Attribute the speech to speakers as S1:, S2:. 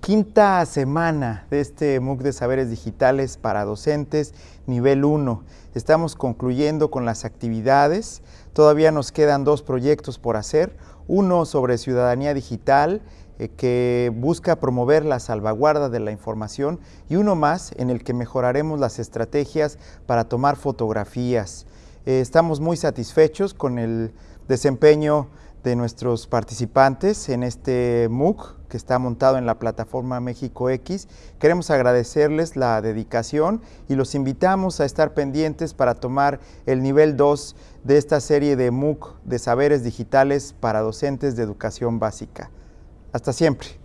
S1: Quinta semana de este MOOC de Saberes Digitales para Docentes, nivel 1. Estamos concluyendo con las actividades. Todavía nos quedan dos proyectos por hacer. Uno sobre ciudadanía digital, eh, que busca promover la salvaguarda de la información, y uno más en el que mejoraremos las estrategias para tomar fotografías. Eh, estamos muy satisfechos con el desempeño de nuestros participantes en este MOOC que está montado en la plataforma México X. Queremos agradecerles la dedicación y los invitamos a estar pendientes para tomar el nivel 2 de esta serie de MOOC de saberes digitales para docentes de educación básica. Hasta siempre.